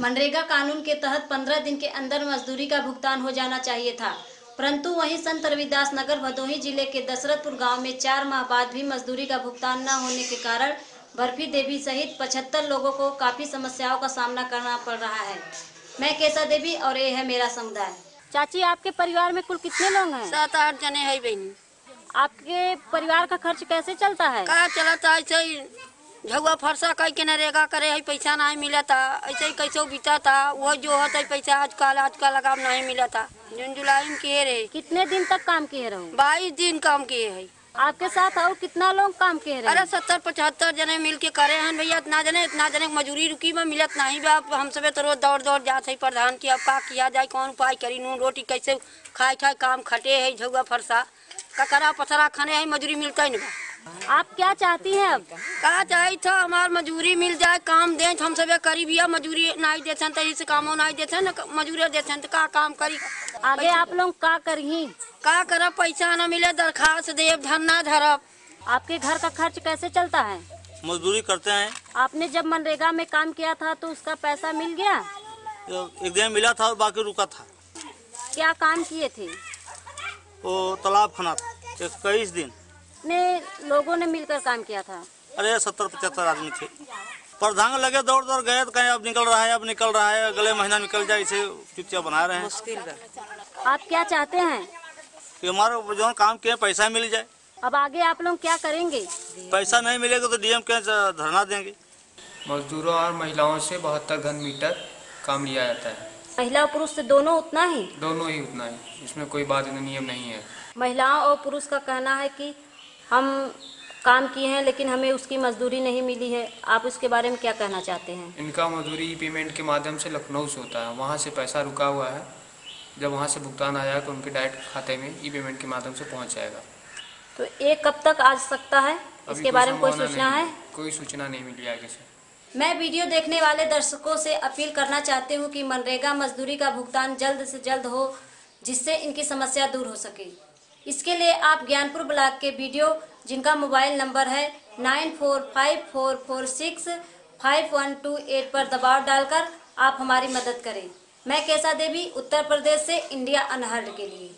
मनरेगा कानून के तहत 15 दिन के अंदर मजदूरी का भुगतान हो जाना चाहिए था। परंतु वहीं संत रविदास नगर भदोही ज़िले के दशरथपुर गाँव में चार माह बाद भी मजदूरी का भुगतान न होने के कारण बर्फ़ी देवी सहित 75 लोगों को काफ़ी समस्याओं का सामना करना पड़ रहा है। मैं केसा देवी और ये है मेरा समुदाय। चाची आपके परिवार में कुल कितने लोग हैं? सात आठ जने है बहनी। आपके परिवार का खर्च कैसे चलता है? का चलता ऐसे ही झुआ फरसा कह के नरेगा करे है पैसा नहीं मिला था ऐसे ही कैसे बीता था वो जो होता है पैसा आजकल आजकल लगा नहीं मिला था जून जुलाई में किए रहे। कितने दिन तक काम किए रहो? बाईस दिन काम किए है। आपके साथ और कितना लोग काम किए अरे सत्तर पचहत्तर जने मिल के करे हैं भैया। इतना जने इतना जने मजूरी रुकी में मिलत नहीं बा। हम सबे तो रोज दौड़ दौड़ जाते है। प्रधान की अब का किया जाए कौन उपाय करी? नून रोटी कैसे खाए खाए काम खटे है झुआ फरसा। ककरा पथरा खाने है मजूरी मिलता ही नहीं बा। आप क्या चाहती हैं अब? का चाहे था हमार मजूरी मिल जाए काम दे हम सब करी बिया मजूरी नहीं देते तो इसे कामो नहीं देते न मजूरी देते तो का काम करी? आगे आप लोग का करही का करब पैसा न मिले दरखास्त देव धरना धरब। आपके घर का खर्च कैसे चलता है? मजदूरी करते हैं। आपने जब मनरेगा में काम किया था तो उसका पैसा मिल गया? एक दिन मिला था और बाकी रुका था। क्या काम किए थे? वो तालाब खना था इक्कीस दिन। कितने लोगों ने मिलकर काम किया था? अरे सत्तर पचहत्तर आदमी थे। प्रधान लगे दौड़ दौड़ गए तो कहीं अब निकल रहा है अब निकल रहा है अगले महीना निकल जाए इसे चुपचाप बना रहे हैं। मुश्किल आप क्या चाहते हैं? कि हमारा जो काम किए पैसा मिल जाए। अब आगे आप लोग क्या करेंगे? पैसा नहीं मिलेगा तो डीएम के धरना देंगे। मजदूरों और महिलाओं से बहत्तर घन मीटर काम लिया जाता है। महिला और पुरुष से दोनों उतना ही? दोनों ही उतना ही। इसमें कोई बात नियम नहीं है। महिलाओं और पुरुष का कहना है कि हम काम किए हैं लेकिन हमें उसकी मजदूरी नहीं मिली है। आप उसके बारे में क्या कहना चाहते हैं? इनका मजदूरी पेमेंट के माध्यम से लखनऊ से होता है। वहाँ से पैसा रुका हुआ है। जब वहाँ से भुगतान आ जाएगा तो उनके डायरेक्ट खाते में ई पेमेंट के माध्यम से पहुँच जाएगा। तो ये कब तक आ सकता है? इसके बारे में कोई सूचना है? कोई सूचना नहीं मिली आगे से। मैं वीडियो देखने वाले दर्शकों से अपील करना चाहती हूँ कि मनरेगा मजदूरी का भुगतान जल्द से जल्द हो जिससे इनकी समस्या दूर हो सके। इसके लिए आप ज्ञानपुर ब्लॉक के वीडियो, जिनका मोबाइल नंबर है nine four five four four six five one two eight पर दबाव डालकर आप हमारी मदद करें। मैं कैसा देवी, उत्तर प्रदेश से, इंडिया अनहर्ड के लिए।